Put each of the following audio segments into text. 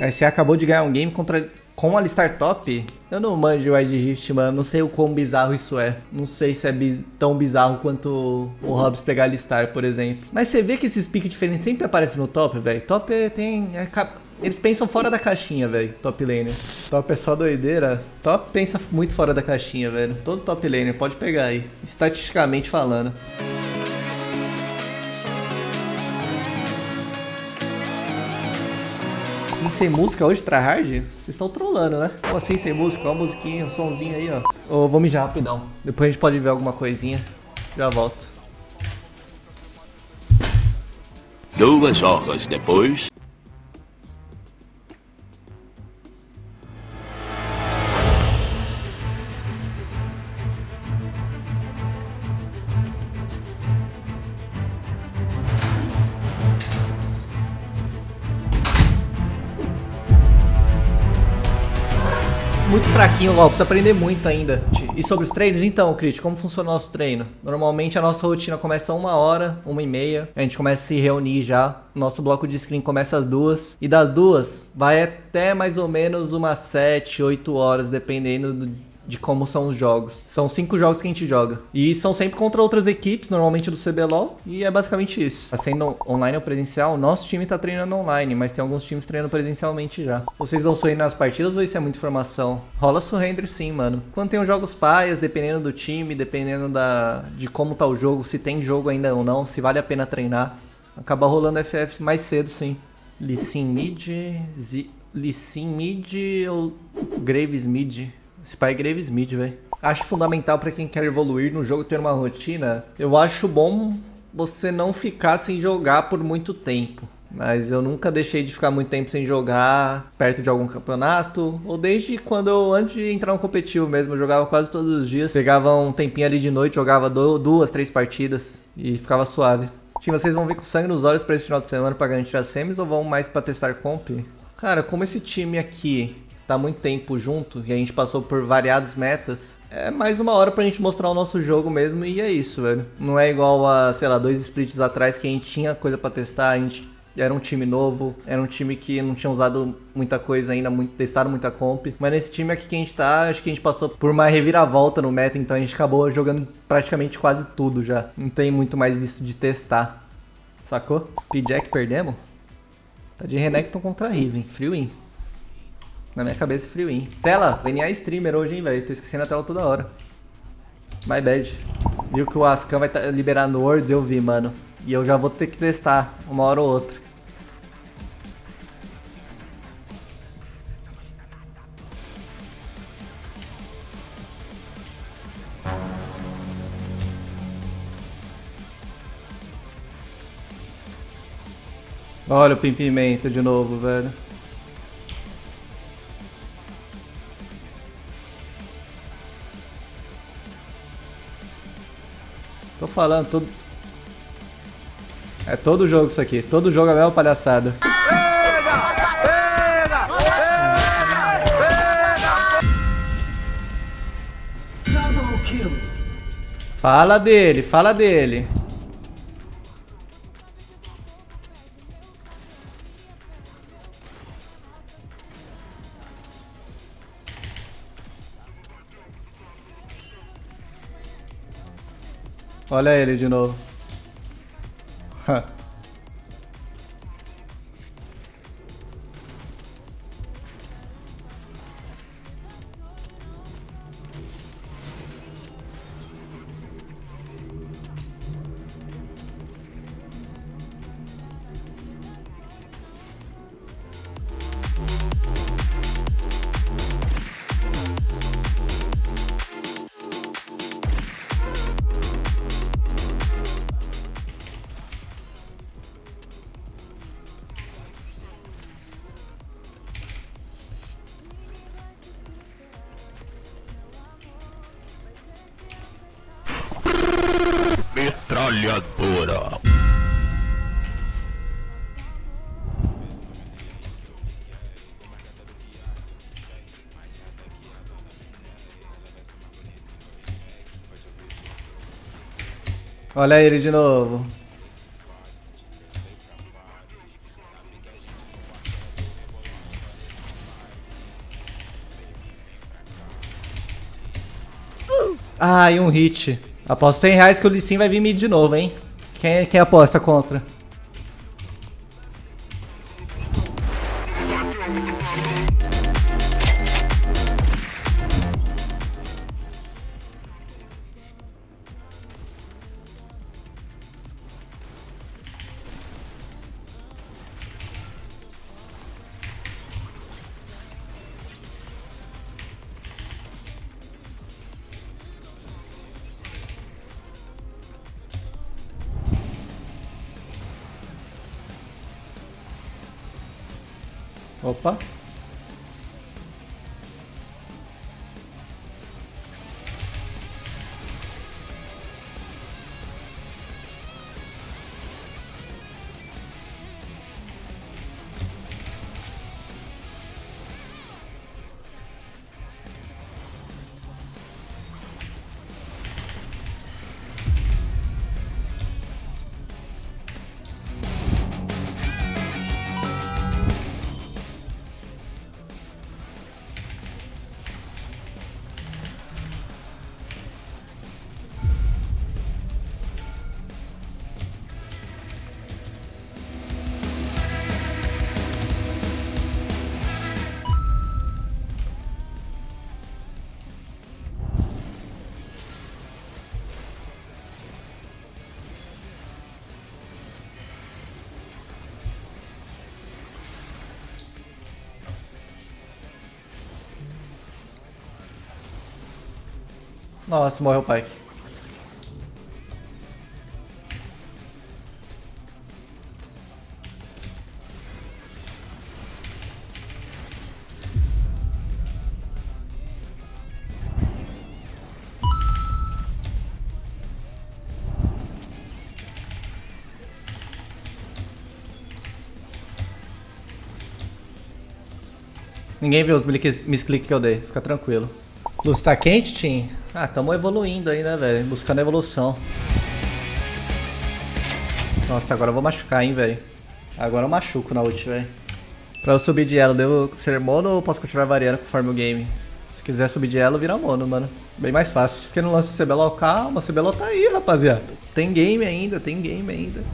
Aí você acabou de ganhar um game contra com a Alistar Top? Eu não manjo Wild Rift, mano. Não sei o quão bizarro isso é. Não sei se é bi tão bizarro quanto o Hobbs pegar a Alistar, por exemplo. Mas você vê que esses piques diferentes sempre aparecem no top, velho. Top é, tem... É, eles pensam fora da caixinha, velho. Top laner. Top é só doideira. Top pensa muito fora da caixinha, velho. Todo top laner, pode pegar aí. Estatisticamente falando. E sem música hoje, tryhard? Vocês estão trolando, né? Como assim sem música? Ó a musiquinha, um somzinho aí, ó. Oh, vou mijar rapidão. Depois a gente pode ver alguma coisinha. Já volto. Duas horas depois... muito fraquinho, ó, precisa aprender muito ainda. E sobre os treinos, então, Crit, como funciona o nosso treino? Normalmente a nossa rotina começa uma hora, uma e meia, a gente começa a se reunir já, nosso bloco de screen começa às duas, e das duas vai até mais ou menos umas sete, oito horas, dependendo do de como são os jogos. São cinco jogos que a gente joga. E são sempre contra outras equipes, normalmente do CBLOL, e é basicamente isso. Tá sendo online ou presencial, nosso time tá treinando online, mas tem alguns times treinando presencialmente já. Vocês dão surrender nas partidas ou isso é muita informação? Rola surrender sim, mano. Quando tem os jogos paias, dependendo do time, dependendo da de como tá o jogo, se tem jogo ainda ou não, se vale a pena treinar, acaba rolando FF mais cedo sim. Lissin mid, Lissin mid ou Graves mid? Esse pai é Graves Mid, velho. Acho fundamental para quem quer evoluir no jogo ter uma rotina. Eu acho bom você não ficar sem jogar por muito tempo. Mas eu nunca deixei de ficar muito tempo sem jogar perto de algum campeonato. Ou desde quando eu, antes de entrar no competitivo mesmo, eu jogava quase todos os dias. Pegava um tempinho ali de noite, jogava duas, três partidas e ficava suave. Time, vocês vão vir com sangue nos olhos para esse final de semana para garantir as semis ou vão mais para testar comp? Cara, como esse time aqui tá muito tempo junto e a gente passou por variados metas, é mais uma hora pra gente mostrar o nosso jogo mesmo e é isso, velho. Não é igual a, sei lá, dois splits atrás que a gente tinha coisa pra testar, a gente era um time novo, era um time que não tinha usado muita coisa ainda, muito, testado muita comp. Mas nesse time aqui que a gente tá, acho que a gente passou por uma reviravolta no meta, então a gente acabou jogando praticamente quase tudo já. Não tem muito mais isso de testar. Sacou? P-Jack perdemos? Tá de Renekton contra Riven, free win. Na minha cabeça, frio, hein? Tela, VNA streamer hoje, hein, velho? Tô esquecendo a tela toda hora. My bad. Viu que o Ascan vai tá liberar no? Eu vi, mano. E eu já vou ter que testar uma hora ou outra. Olha o pimpimento de novo, velho. Falando, tudo. É todo jogo isso aqui. Todo jogo é a mesma palhaçada. Fala dele, fala dele. Olha ele de novo. metralhadora. Olha ele de novo. Ah, e um hit. Aposto 100 reais que o Lissin vai vir mid de novo, hein? Quem, quem aposta contra? Opa. Nossa, morreu o Pike. Ninguém viu os misclick que eu dei, fica tranquilo. Luz tá quente, Tim? Ah, tamo evoluindo aí, né, velho? Buscando evolução. Nossa, agora eu vou machucar, hein, velho. Agora eu machuco na ult, velho. Pra eu subir de elo, devo ser mono ou posso continuar variando conforme o game? Se quiser subir de elo, vira mono, mano. Bem mais fácil. Porque no lance do CBLOL, calma, o CBLOL tá aí, rapaziada. Tem game ainda, tem game ainda.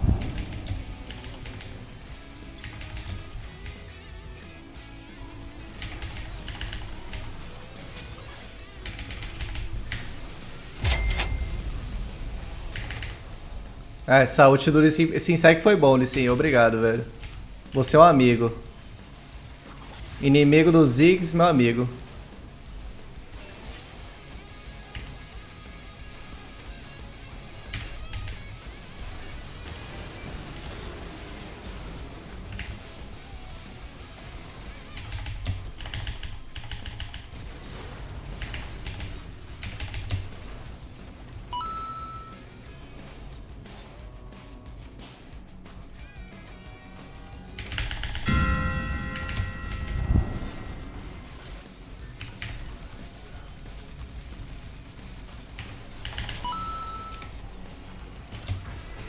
É, essa ult do Lissin, insect foi bom, Lissin. Obrigado, velho. Você é um amigo. Inimigo dos Ziggs, meu amigo.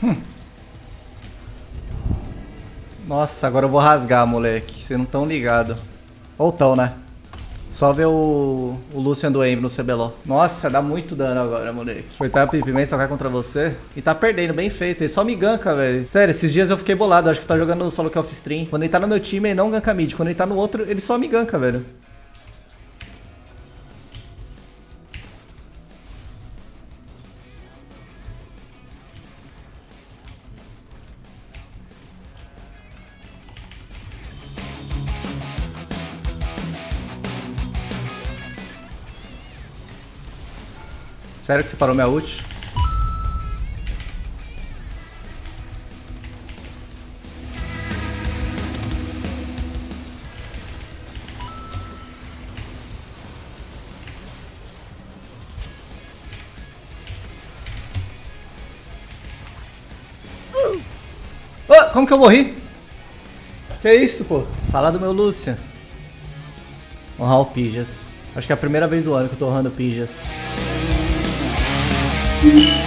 Hum. Nossa, agora eu vou rasgar, moleque. Vocês não tão ligado. Ou tão, né? Só ver o, o Lucian do Ember no CBLOL. Nossa, dá muito dano agora, moleque. Coitado a Pipimento só cai contra você. E tá perdendo, bem feito. Ele só me ganka, velho. Sério, esses dias eu fiquei bolado. Acho que tá jogando solo que off stream. Quando ele tá no meu time, ele não ganka mid. Quando ele tá no outro, ele só me ganka, velho. Sério que você parou minha ult? Como que eu morri? Que isso, pô? Fala do meu Lúcia. Honrar o Pijas. Acho que é a primeira vez do ano que eu tô honrando Pijas. Thank you.